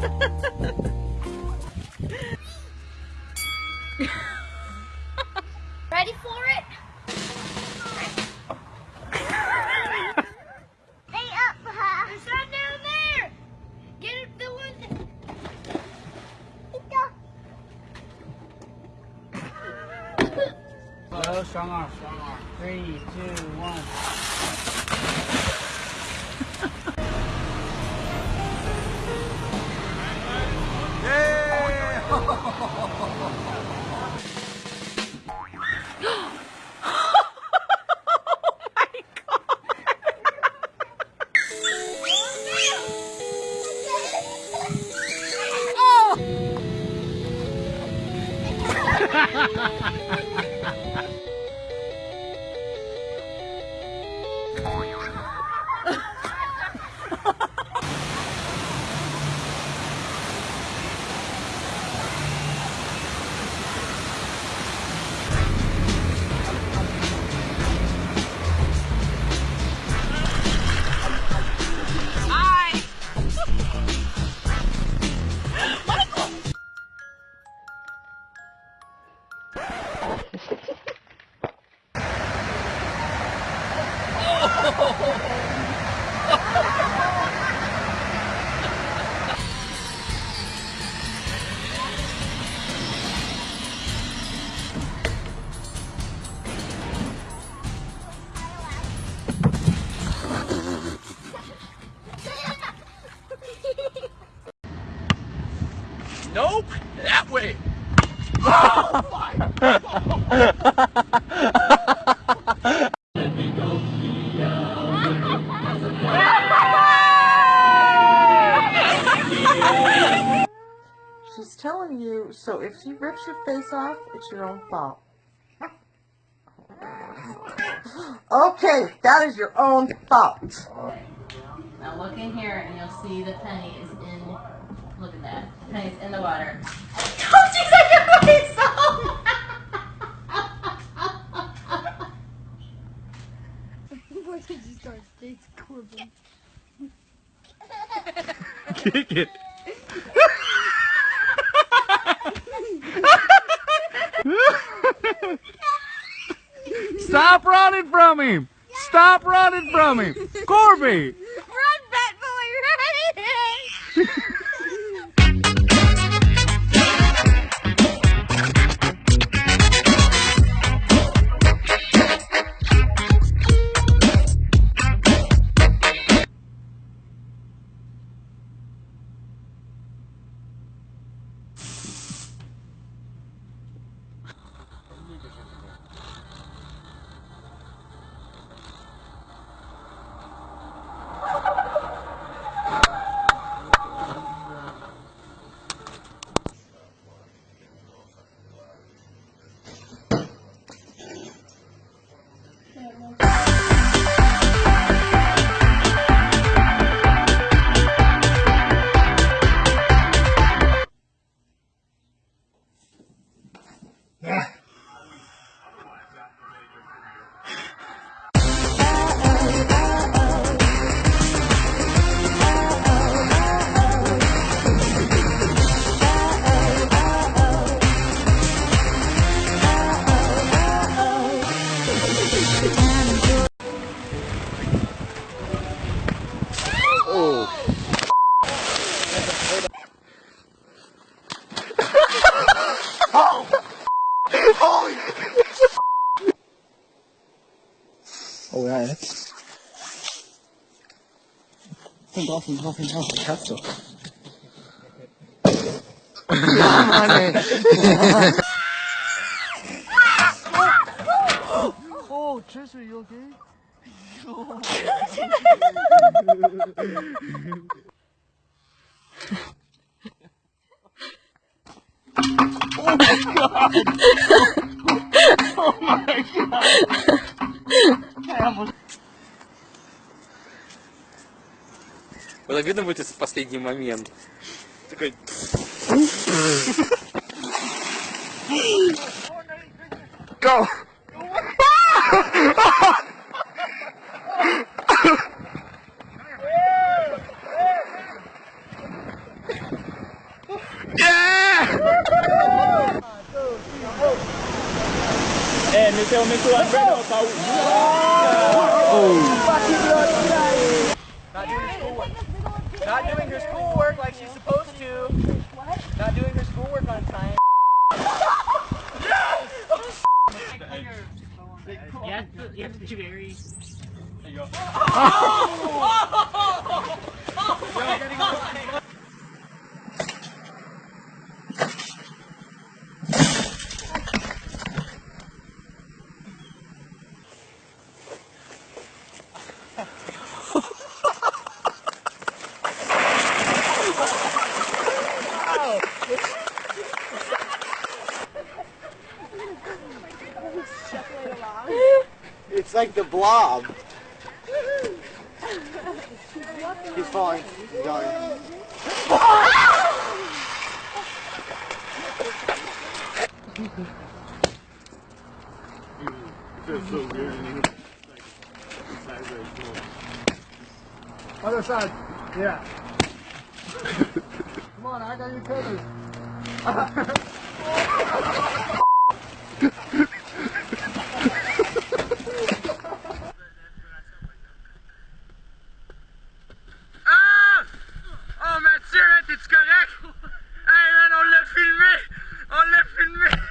Ready for it? Stay up, huh? There's some down there. Get it, the one. Go, strong arm, strong arm. Three, two, one. Nope, that way. She's telling you, so if she rips your face off, it's your own fault. Okay, that is your own fault. Now look in here and you'll see the penny is in, look at that, the penny's in the water. Don't you take your face off! Corbin. Kick it. Stop running from him! Stop running from him! Corby! Yeah. Komm drauf hin, drauf hin, drauf hin. Ich hab's doch. ja, Mann, ey. oh, Jess, are you okay? oh my god! видно будет в последний момент. Такой... Go! É, meteu, meteu a perna, tá Not doing her schoolwork like she's supposed to. What? Not doing her schoolwork on time. You have to, you have to be very. It's like the blob. He's falling. He's going. Other side. Yeah. Come on, I got you covered. Ah! Oh, Mathieu, là, t'es-tu correct? Hey, man, on l'a filmé! On l'a filmé!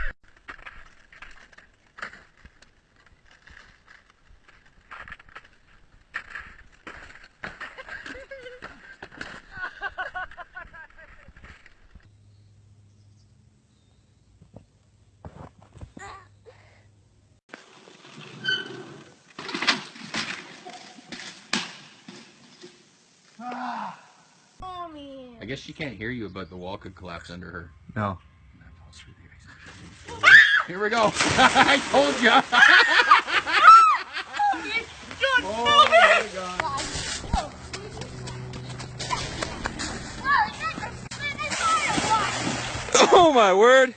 I guess she can't hear you, but the wall could collapse under her. No. Here we go. I told you. Oh my word!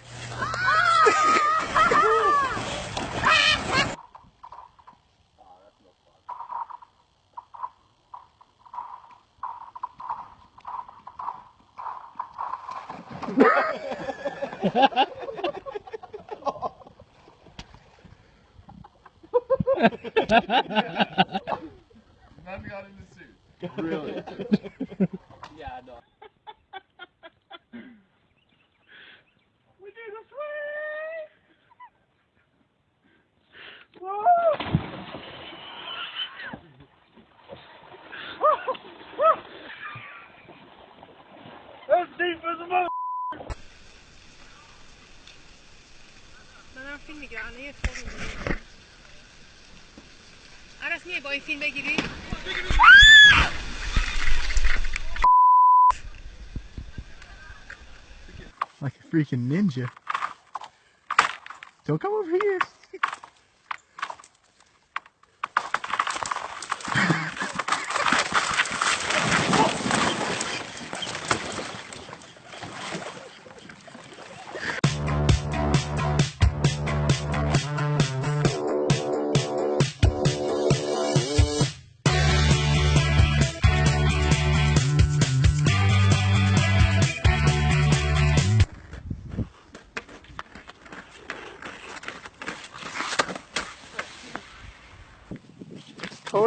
None got in the suit. Really? yeah, I know. we did a swing! Whoa! Whoa! Whoa! That's deep as a mother. Men han finner greiene i like a freaking ninja. Don't come over here.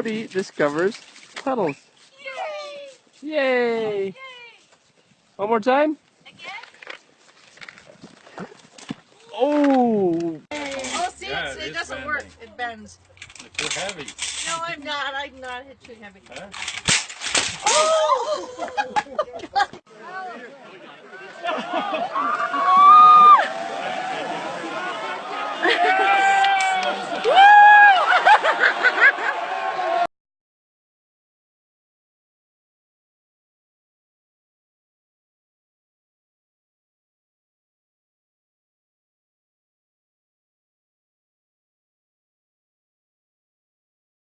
Cody discovers puddles. Yay! Yay! One more time. Oh! Oh, see, Yeah, it's, it it is doesn't work. It bends. Too heavy. No, I'm not. I'm not hit too heavy. Huh? Oh!